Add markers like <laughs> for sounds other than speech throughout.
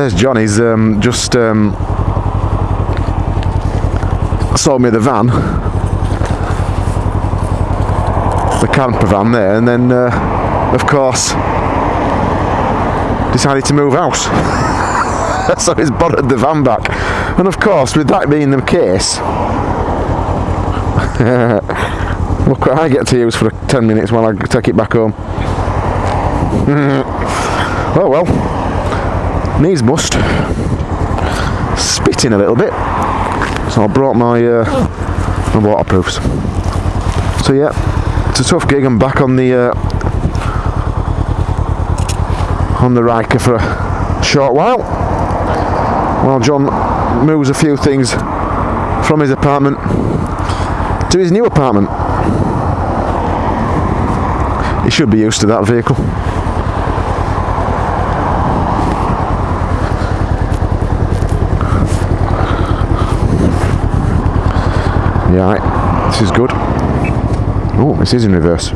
there's John. He's um, just um, sold me the van, the camper van there, and then, uh, of course, decided to move out. <laughs> so he's borrowed the van back. And of course, with that being the case, <laughs> look what I get to use for 10 minutes while I take it back home. <laughs> oh well, needs must. Spitting a little bit. So I brought my, uh, my waterproofs. So yeah, it's a tough gig. I'm back on the uh, on the Ryker for a short while while John moves a few things from his apartment to his new apartment. He should be used to that vehicle. Yeah, right. this is good. Oh, this is in reverse.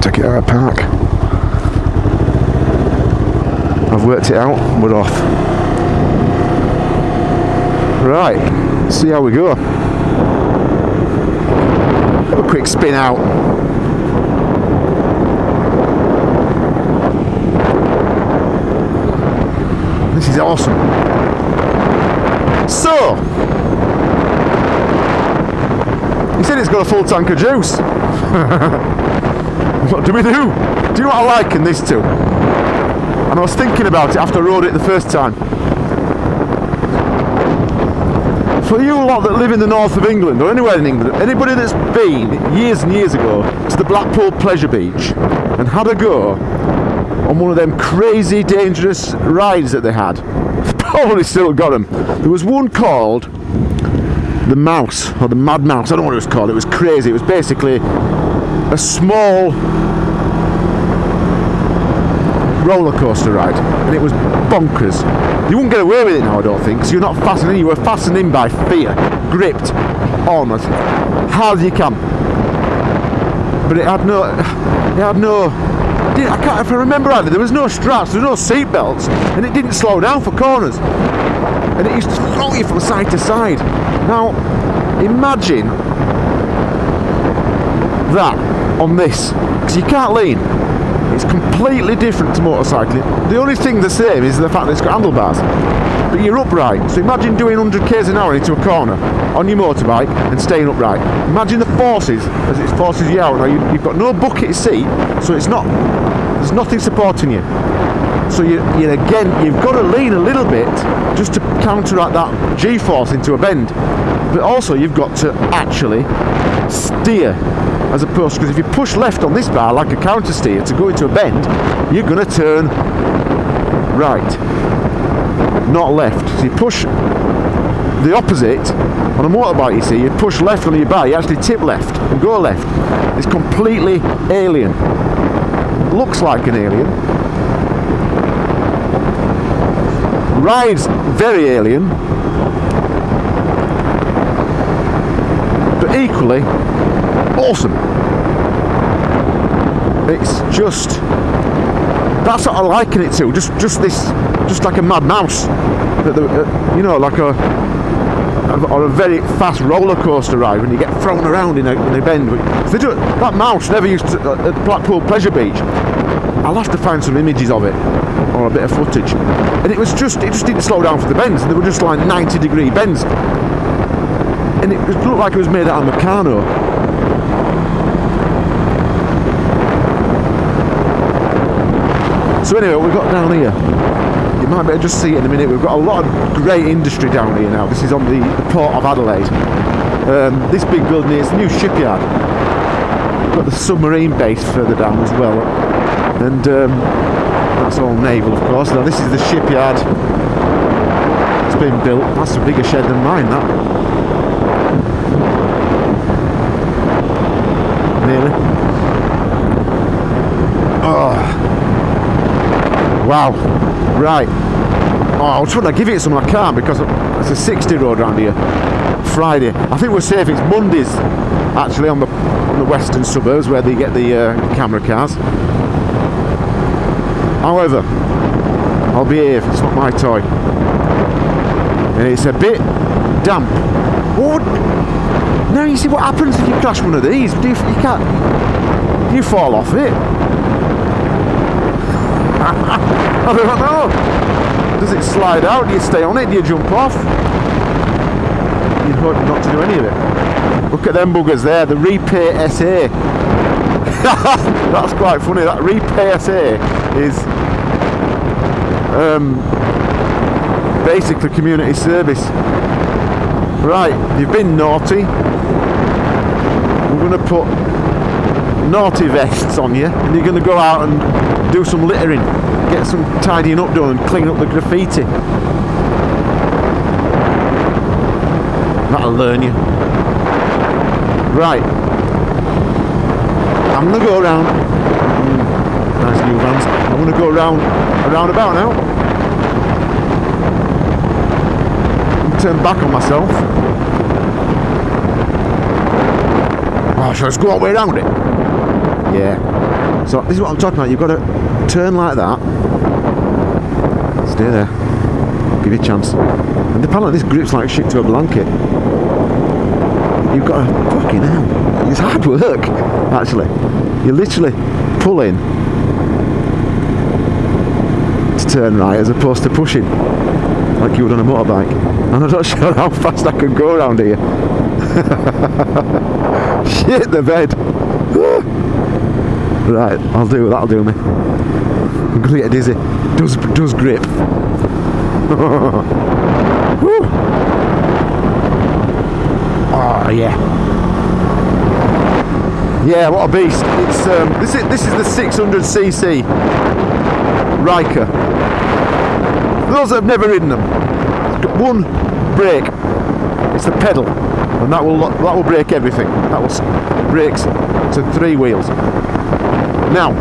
Take it out of park. I've worked it out, we're off. Right, see how we go. A quick spin out. This is awesome. So, he said it's got a full tank of juice. <laughs> what do we do? Do you know what I liken this to? And I was thinking about it after I rode it the first time. For you lot that live in the north of England or anywhere in England, anybody that's been years and years ago to the Blackpool Pleasure Beach and had a go on one of them crazy dangerous rides that they had, <laughs> probably still got them. There was one called the Mouse or the Mad Mouse. I don't know what it was called. It was crazy. It was basically a small roller coaster ride, and it was bonkers. You wouldn't get away with it now, I don't think, because you're not fastened in. You were fastened in by fear, gripped on as hard as you can. But it had no, it had no. I can't. If I remember rightly, there was no straps, there was no seat belts, and it didn't slow down for corners. And it used to throw you from side to side. Now, imagine that on this, because you can't lean. It's completely different to motorcycling. The only thing the same is the fact that it's got handlebars. But you're upright. So imagine doing 100 k's an hour into a corner on your motorbike and staying upright. Imagine the forces as it forces you out. Now you, have got no bucket seat, so it's not. There's nothing supporting you. So you, you again, you've got to lean a little bit just to counteract that G-force into a bend. But also you've got to actually steer as opposed because if you push left on this bar like a counter steer to go into a bend you're going to turn right not left. So you push the opposite on a motorbike you see. You push left on your bar you actually tip left and go left. It's completely alien. Looks like an alien. Rides very alien. But equally awesome. It's just that's what I liken it to. Just just this, just like a mad mouse. Uh, you know, like a or a very fast roller coaster ride when you get thrown around in a, in a bend. Do, that mouse never used to at Blackpool Pleasure Beach. I'll have to find some images of it or a bit of footage. And it was just it just didn't slow down for the bends. They were just like 90 degree bends. And it looked like it was made out of Meccano. So anyway, we've got down here. You might be better just see it in a minute. We've got a lot of great industry down here now. This is on the, the port of Adelaide. Um, this big building here is the new shipyard. We've got the submarine base further down as well. And um, that's all naval, of course. Now this is the shipyard. It's been built. That's a bigger shed than mine, that. Nearly. Wow. Right. Oh, I was trying to give it some, I can't because it's a 60 road around here. Friday. I think we're safe. It's Mondays, actually, on the on the western suburbs where they get the uh, camera cars. However, I'll behave. It's not my toy, and it's a bit damp. What? Now you see what happens if you crash one of these. Do you, you can't. You fall off it. <laughs> I don't know. Does it slide out? Do you stay on it? Do you jump off? You hope not to do any of it. Look at them buggers there, the Repay SA. <laughs> That's quite funny. That Repay SA is um, basically community service. Right, you've been naughty. We're going to put naughty vests on you and you're going to go out and do some littering get some tidying up done and clean up the graffiti. That'll learn you. Right. I'm to go around. Mm, nice new vans. I'm to go around around about now. Turn back on myself. Oh, shall I just go all the way around it. Yeah. So this is what I'm talking about. You've got to turn like that. Stay there. Give you a chance. And the apparently this grips like shit to a blanket. You've got a fucking hell. It's hard work, actually. You're literally pulling to turn right as opposed to pushing like you would on a motorbike. And I'm not <laughs> sure how fast I can go around here. <laughs> Shit the bed. Right, I'll do that'll do me. I'm gonna get dizzy. Does does grip. <laughs> oh yeah. Yeah, what a beast. It's um, this is this is the 600cc Ryker. For those that have never ridden them, one brake. It's the pedal, and that will that will break everything. That will brakes to three wheels. Now,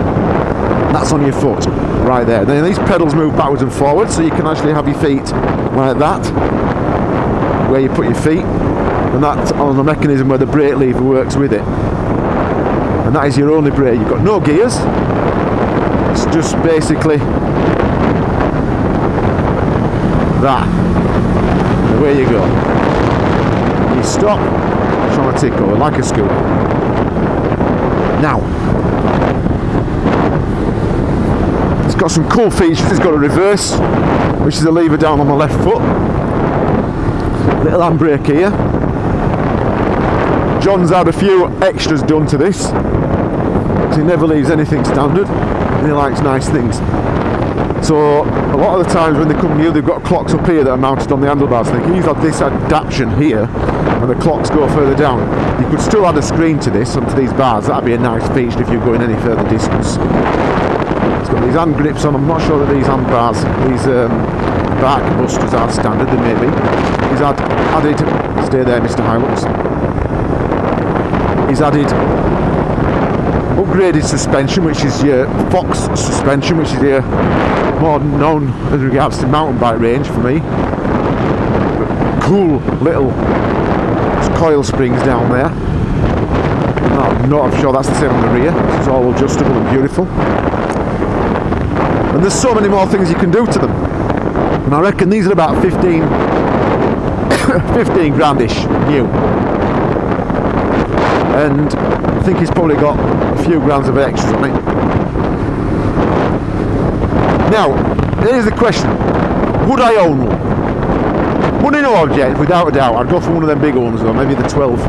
that's on your foot, right there. Then these pedals move backwards and forwards, so you can actually have your feet like that, where you put your feet, and that's on the mechanism where the brake lever works with it. And that is your only brake. You've got no gears. It's just basically that. Away you go. You stop, trying to over like a scooter. Now, It's got some cool features. It's got a reverse, which is a lever down on the left foot. Little handbrake here. John's had a few extras done to this. He never leaves anything standard and he likes nice things. So a lot of the times when they come new, they've got clocks up here that are mounted on the handlebars. They can use this adaptation here, and the clocks go further down. You could still add a screen to this, onto these bars. That'd be a nice feature if you're going any further distance. It's got these hand grips on. I'm not sure that these hand bars, these um, back busters are standard. They may be. He's added. Stay there, Mr. Hilux. He's added upgraded suspension, which is your Fox suspension, which is your more known as regards to mountain bike range for me. Cool little coil springs down there. No, not sure that's the same on the rear. It's all adjustable and beautiful. And there's so many more things you can do to them. And I reckon these are about 15, <coughs> 15 grandish new. And I think he's probably got a few grams of extras on it. Now, here's the question. Would I own one? Money no object, without a doubt. I'd go for one of them big ones though, maybe the 12,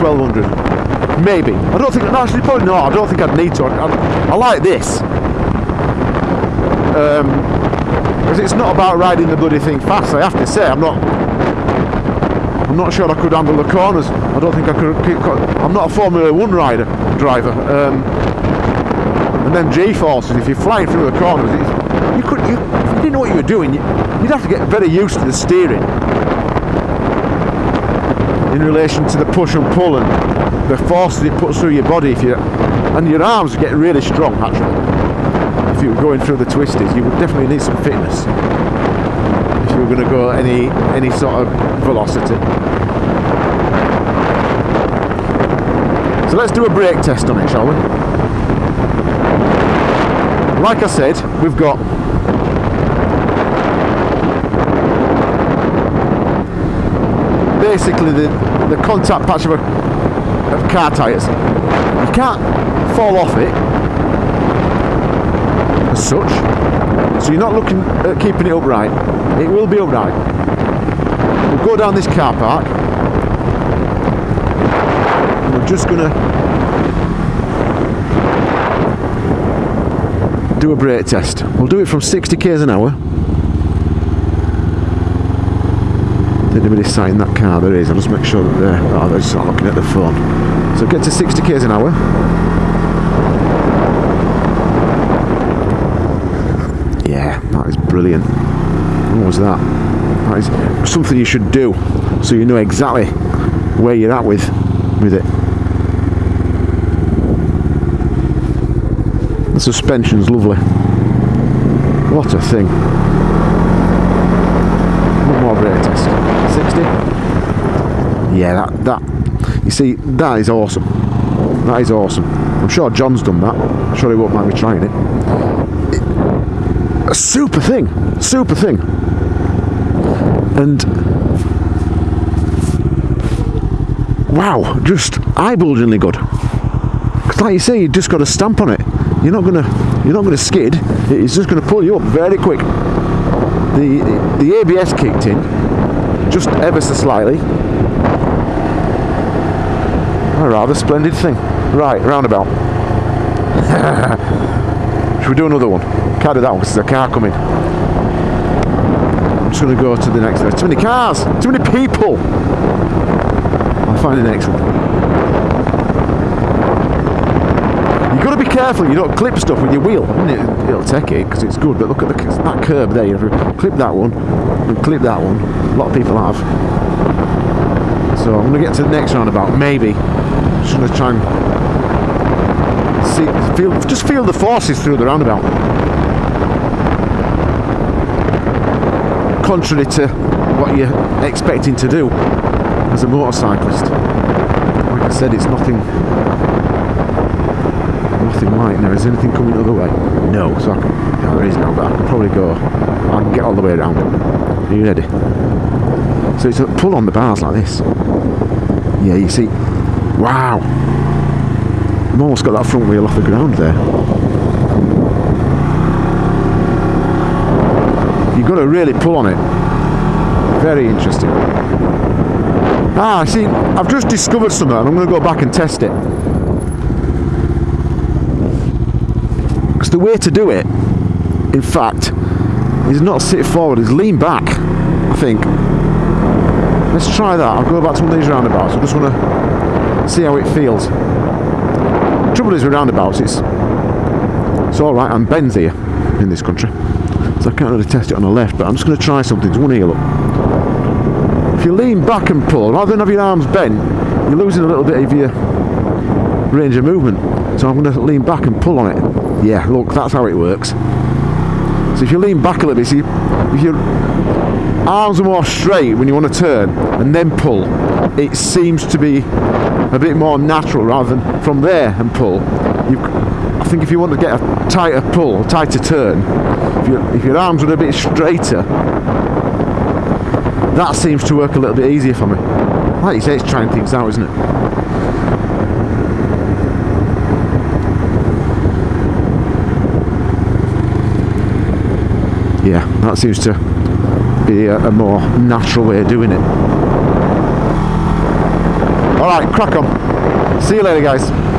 1200. Maybe. I don't think, actually probably not, I don't think I'd need to. I, I, I like this because um, it's not about riding the bloody thing fast. I have to say, I'm not. I'm not sure I could handle the corners. I don't think I could. I'm not a Formula One rider driver. Um, and then G-forces, if you're flying through the corners, you could. You, if you didn't know what you were doing, you, would have to get very used to the steering in relation to the push and pull and the forces it puts through your body. If you and your arms get really strong actually if you were going through the twisties, you would definitely need some fitness. If you were going to go any any sort of velocity. So let's do a brake test on it, shall we? Like I said, we've got basically the, the contact patch of, a, of car tyres. You can't fall off it such. So you're not looking at keeping it upright. It will be upright. We'll go down this car park. We're just gonna do a brake test. We'll do it from 60 k's an hour. Did anybody sign that car? There is. I'll just make sure that they're, oh, they're just looking at the phone. So get to 60 k's an hour. Yeah, that is brilliant. What was that? That is something you should do so you know exactly where you're at with with it. The suspension's lovely. What a thing. One more brake test. 60? Yeah, that, that, you see, that is awesome. That is awesome. I'm sure John's done that. I'm sure he won't mind me trying it. A super thing. Super thing. And wow, just eye-bulgingly good. Because like you say, you just got a stamp on it. You're not gonna, you're not gonna skid. It's just gonna pull you up very quick. The the ABS kicked in, just ever so slightly. A rather splendid thing. Right, roundabout. <laughs> Should we do another one? Can't that one because there's a car coming. I'm just going to go to the next. There's too many cars, too many people. I'll find the next one. You've got to be careful you don't clip stuff with your wheel. It, will take it because it's good, but look at the, that curb there. You have to clip that one and clip that one. A lot of people have. So I'm going to get to the next roundabout, maybe. I'm just going to try and see, feel, just feel the forces through the roundabout. Contrary to what you're expecting to do as a motorcyclist. Like I said, it's nothing nothing like now. Is anything coming the other way? No, so I can, yeah, there is now, but I can probably go, I can get all the way around. Are you ready? So it's a pull on the bars like this. Yeah, you see, wow. I've almost got that front wheel off the ground there. You've got to really pull on it. Very interesting. Ah, see, I've just discovered something and I'm going to go back and test it. Because the way to do it, in fact, is not sit forward, is lean back, I think. Let's try that. I'll go back to one of these roundabouts. I just want to see how it feels. Trouble is with roundabouts, it's it's all right. I'm bends here in this country, so I can't really test it on the left. But I'm just going to try something. One heel up. If you lean back and pull, rather than have your arms bent, you're losing a little bit of your range of movement. So I'm going to lean back and pull on it. Yeah, look, that's how it works. So if you lean back a little bit, see, if your arms are more straight when you want to turn and then pull, it seems to be a bit more natural rather than from there and pull. You, I think if you want to get a tighter pull, a tighter turn, if, you, if your arms are a bit straighter, that seems to work a little bit easier for me. Like you say, it's trying things out, isn't it? yeah, that seems to be a, a more natural way of doing it. Alright, crack on. See you later guys.